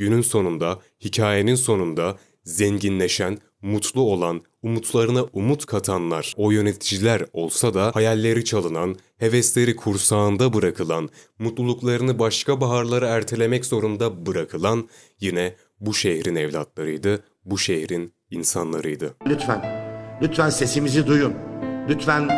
Günün sonunda, hikayenin sonunda zenginleşen, mutlu olan, umutlarına umut katanlar o yöneticiler olsa da hayalleri çalınan, hevesleri kursağında bırakılan, mutluluklarını başka baharlara ertelemek zorunda bırakılan yine bu şehrin evlatlarıydı, bu şehrin insanlarıydı. Lütfen, lütfen sesimizi duyun. Lütfen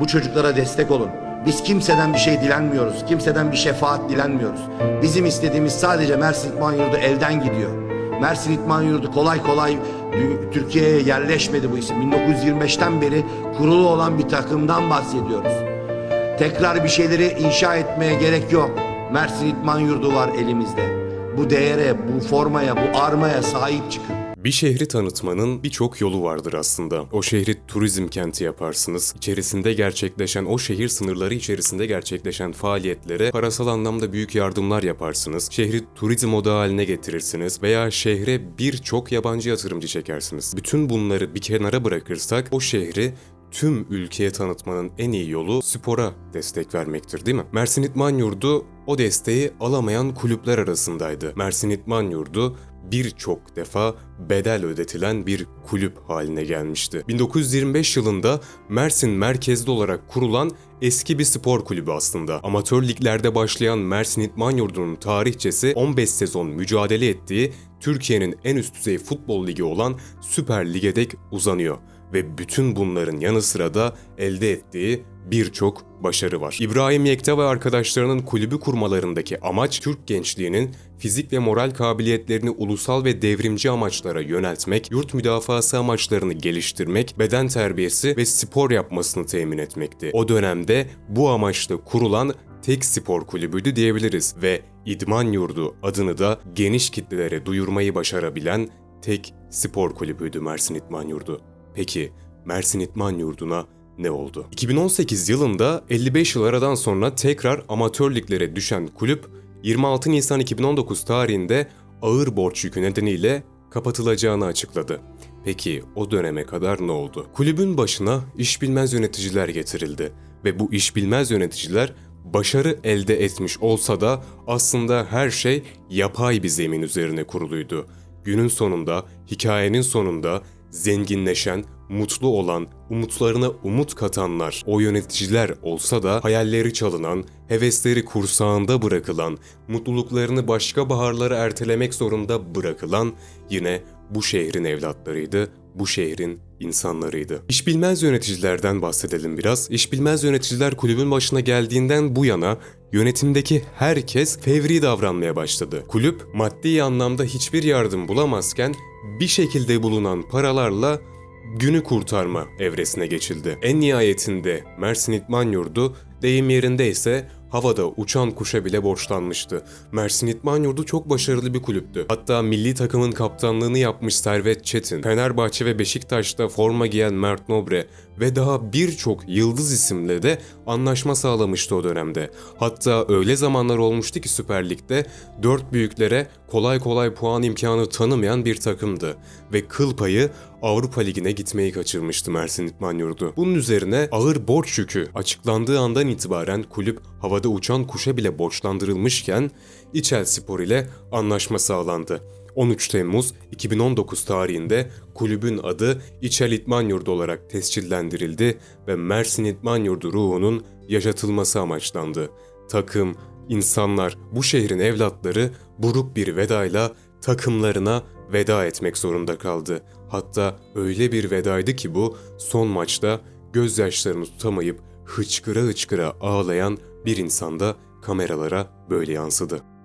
bu çocuklara destek olun. Biz kimseden bir şey dilenmiyoruz. Kimseden bir şefaat dilenmiyoruz. Bizim istediğimiz sadece Mersin İtman Yurdu elden gidiyor. Mersin İtman Yurdu kolay kolay Türkiye'ye yerleşmedi bu isim. 1925'ten beri kurulu olan bir takımdan bahsediyoruz. Tekrar bir şeyleri inşa etmeye gerek yok. Mersin İtman Yurdu var elimizde. Bu değere, bu formaya, bu armaya sahip çıkın. Bir şehri tanıtmanın birçok yolu vardır aslında. O şehri turizm kenti yaparsınız. İçerisinde gerçekleşen, o şehir sınırları içerisinde gerçekleşen faaliyetlere parasal anlamda büyük yardımlar yaparsınız. Şehri turizm odağı haline getirirsiniz veya şehre birçok yabancı yatırımcı çekersiniz. Bütün bunları bir kenara bırakırsak o şehri tüm ülkeye tanıtmanın en iyi yolu spora destek vermektir değil mi? Mersin İtman Yurdu o desteği alamayan kulüpler arasındaydı. Mersin İtman Yurdu birçok defa bedel ödetilen bir kulüp haline gelmişti. 1925 yılında Mersin merkezli olarak kurulan eski bir spor kulübü aslında. Amatör liglerde başlayan Mersin İtman Yurdu'nun tarihçesi 15 sezon mücadele ettiği Türkiye'nin en üst düzey futbol ligi olan Süper Lig'e dek uzanıyor ve bütün bunların yanı sıra da elde ettiği birçok başarı var. İbrahim Yekta ve arkadaşlarının kulübü kurmalarındaki amaç Türk gençliğinin fizik ve moral kabiliyetlerini ulusal ve devrimci amaçlara yöneltmek, yurt müdafası amaçlarını geliştirmek, beden terbiyesi ve spor yapmasını temin etmekti. O dönemde bu amaçla kurulan tek spor kulübüydü diyebiliriz ve İdman Yurdu adını da geniş kitlelere duyurmayı başarabilen tek spor kulübüydü Mersin İdman Yurdu. Peki Mersin İdman Yurdu'na ne oldu? 2018 yılında 55 yıl aradan sonra tekrar amatör liglere düşen kulüp 26 Nisan 2019 tarihinde ağır borç yükü nedeniyle kapatılacağını açıkladı. Peki o döneme kadar ne oldu? Kulübün başına iş bilmez yöneticiler getirildi ve bu iş bilmez yöneticiler başarı elde etmiş olsa da aslında her şey yapay bir zemin üzerine kuruluydu. Günün sonunda, hikayenin sonunda zenginleşen, mutlu olan, umutlarına umut katanlar o yöneticiler olsa da hayalleri çalınan, hevesleri kursağında bırakılan, mutluluklarını başka baharlara ertelemek zorunda bırakılan yine bu şehrin evlatlarıydı, bu şehrin insanlarıydı. İş bilmez yöneticilerden bahsedelim biraz. İş bilmez yöneticiler kulübün başına geldiğinden bu yana yönetimdeki herkes fevri davranmaya başladı. Kulüp maddi anlamda hiçbir yardım bulamazken bir şekilde bulunan paralarla günü kurtarma evresine geçildi. En nihayetinde Mersin İtman Yurdu deyim yerindeyse havada uçan kuşa bile borçlanmıştı. Mersin İtman Yurdu çok başarılı bir kulüptü. Hatta milli takımın kaptanlığını yapmış Servet Çetin, Fenerbahçe ve Beşiktaş'ta forma giyen Mert Nobre ve daha birçok yıldız isimle de anlaşma sağlamıştı o dönemde. Hatta öyle zamanlar olmuştu ki Süper Lig'de dört büyüklere kolay kolay puan imkanı tanımayan bir takımdı ve kıl payı Avrupa Ligi'ne gitmeyi kaçırmıştı Mersin İtman Yurdu. Bunun üzerine ağır borç yükü açıklandığı andan itibaren kulüp havada uçan kuşa bile borçlandırılmışken İçel Spor ile anlaşma sağlandı. 13 Temmuz 2019 tarihinde kulübün adı İçel İtman Yurdu olarak tescillendirildi ve Mersin İtman Yurdu ruhunun yaşatılması amaçlandı. Takım, insanlar, bu şehrin evlatları buruk bir vedayla takımlarına veda etmek zorunda kaldı. Hatta öyle bir vedaydı ki bu son maçta gözyaşlarını tutamayıp hıçkıra hıçkıra ağlayan bir insanda kameralara böyle yansıdı.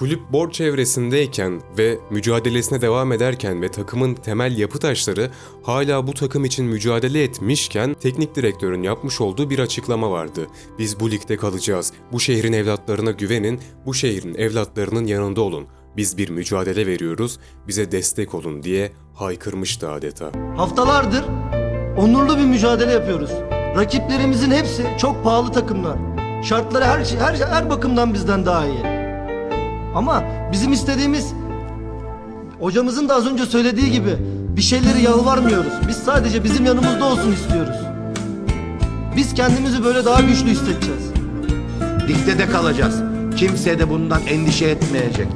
Kulüp borç evresindeyken ve mücadelesine devam ederken ve takımın temel yapı taşları hala bu takım için mücadele etmişken teknik direktörün yapmış olduğu bir açıklama vardı. Biz bu ligde kalacağız. Bu şehrin evlatlarına güvenin, bu şehrin evlatlarının yanında olun. Biz bir mücadele veriyoruz, bize destek olun diye haykırmıştı adeta. Haftalardır onurlu bir mücadele yapıyoruz. Rakiplerimizin hepsi çok pahalı takımlar. Şartları her şey her, her bakımdan bizden daha iyi. Ama bizim istediğimiz Hocamızın da az önce söylediği gibi bir şeyleri yalvarmıyoruz. Biz sadece bizim yanımızda olsun istiyoruz. Biz kendimizi böyle daha güçlü hissedeceğiz. Ligde de kalacağız. Kimse de bundan endişe etmeyecek.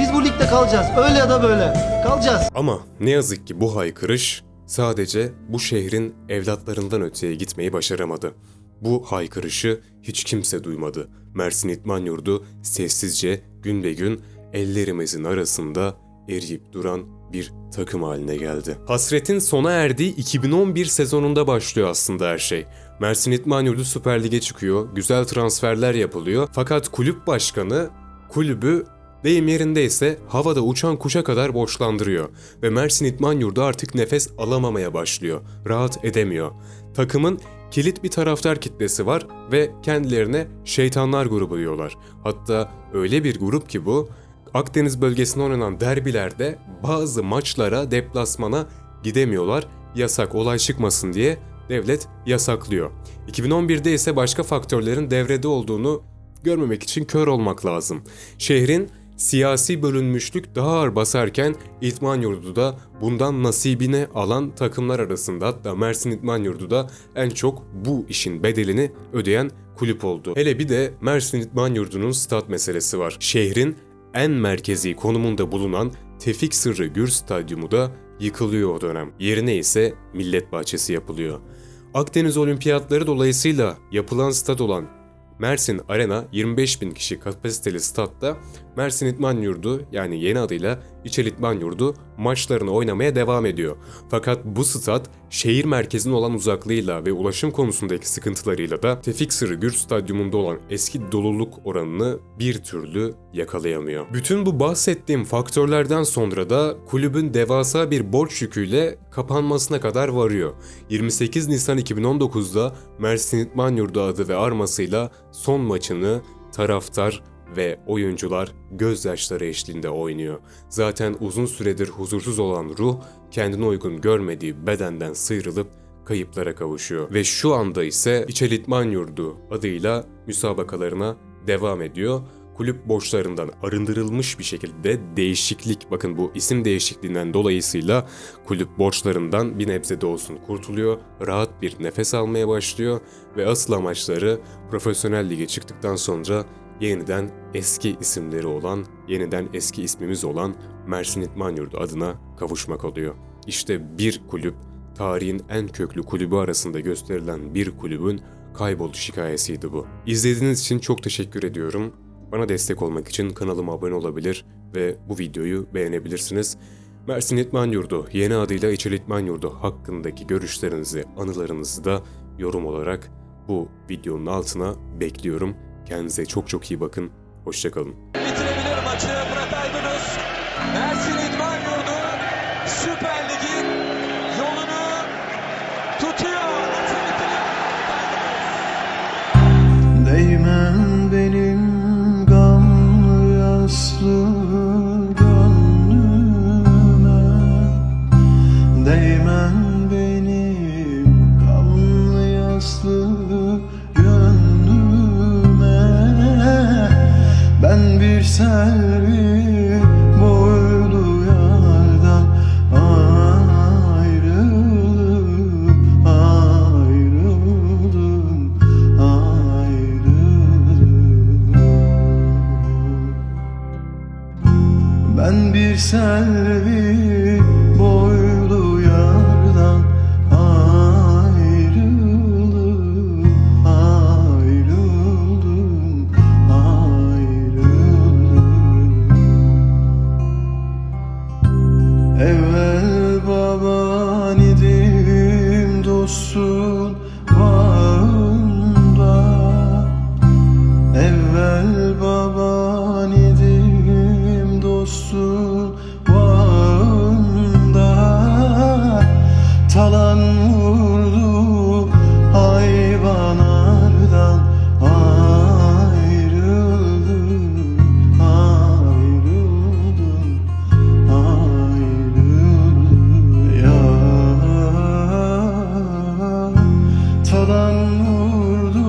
Biz bu ligde kalacağız. Öyle ya da böyle. Kalacağız. Ama ne yazık ki bu haykırış sadece bu şehrin evlatlarından öteye gitmeyi başaramadı. Bu haykırışı hiç kimse duymadı. Mersin İtman Yurdu sessizce gün be gün ellerimizin arasında eriyip duran bir takım haline geldi. Hasretin sona erdiği 2011 sezonunda başlıyor aslında her şey. Mersin İtman Yurdu Süper Lig'e çıkıyor, güzel transferler yapılıyor. Fakat kulüp başkanı kulübü Deyim yerindeyse havada uçan kuşa kadar borçlandırıyor ve Mersin İtman Yurdu artık nefes alamamaya başlıyor. Rahat edemiyor. Takımın kilit bir taraftar kitlesi var ve kendilerine şeytanlar grubu diyorlar. Hatta öyle bir grup ki bu Akdeniz bölgesinde oynanan derbilerde bazı maçlara deplasmana gidemiyorlar. Yasak olay çıkmasın diye devlet yasaklıyor. 2011'de ise başka faktörlerin devrede olduğunu görmemek için kör olmak lazım. Şehrin siyasi bölünmüşlük daha ağır basarken İtman Yurdu da bundan nasibine alan takımlar arasında hatta Mersin İtman Yurdu da en çok bu işin bedelini ödeyen kulüp oldu. Hele bir de Mersin İtman Yurdu'nun stat meselesi var. Şehrin en merkezi konumunda bulunan Tevfik Sırrı Gür Stadyumu da yıkılıyor o dönem. Yerine ise Millet Bahçesi yapılıyor. Akdeniz Olimpiyatları dolayısıyla yapılan stad olan Mersin Arena 25 bin kişi kapasiteli statta. Mersin İtman Yurdu yani yeni adıyla İçel İtman Yurdu maçlarını oynamaya devam ediyor. Fakat bu stat şehir merkezine olan uzaklığıyla ve ulaşım konusundaki sıkıntılarıyla da Tevfik Sırrı Gür Stadyumunda olan eski doluluk oranını bir türlü yakalayamıyor. Bütün bu bahsettiğim faktörlerden sonra da kulübün devasa bir borç yüküyle kapanmasına kadar varıyor. 28 Nisan 2019'da Mersin İtman Yurdu adı ve armasıyla son maçını taraftar ve oyuncular gözyaşları eşliğinde oynuyor. Zaten uzun süredir huzursuz olan ruh kendine uygun görmediği bedenden sıyrılıp kayıplara kavuşuyor. Ve şu anda ise İçelitman Yurdu adıyla müsabakalarına devam ediyor. Kulüp borçlarından arındırılmış bir şekilde değişiklik, bakın bu isim değişikliğinden dolayısıyla kulüp borçlarından bir nebze de olsun kurtuluyor, rahat bir nefes almaya başlıyor ve asıl amaçları profesyonel lige çıktıktan sonra yeniden eski isimleri olan, yeniden eski ismimiz olan Mersin İtman Yurdu adına kavuşmak oluyor. İşte bir kulüp, tarihin en köklü kulübü arasında gösterilen bir kulübün kayboluş hikayesiydi bu. İzlediğiniz için çok teşekkür ediyorum. Bana destek olmak için kanalıma abone olabilir ve bu videoyu beğenebilirsiniz. Mersin İtman Yurdu, yeni adıyla İçel İtman Yurdu hakkındaki görüşlerinizi, anılarınızı da yorum olarak bu videonun altına bekliyorum. Kendinize çok çok iyi bakın. Hoşçakalın. bitirebilir maçı Murat Aydınus. Mersin İdman Yurdu Süper Lig'in yolunu tutuyor. Değmen benim gamlı yaslı gönlüme Değmen Selvi boylu yardan ayrılıp ayrıldım ayrıldım. Ben bir selvi vurdu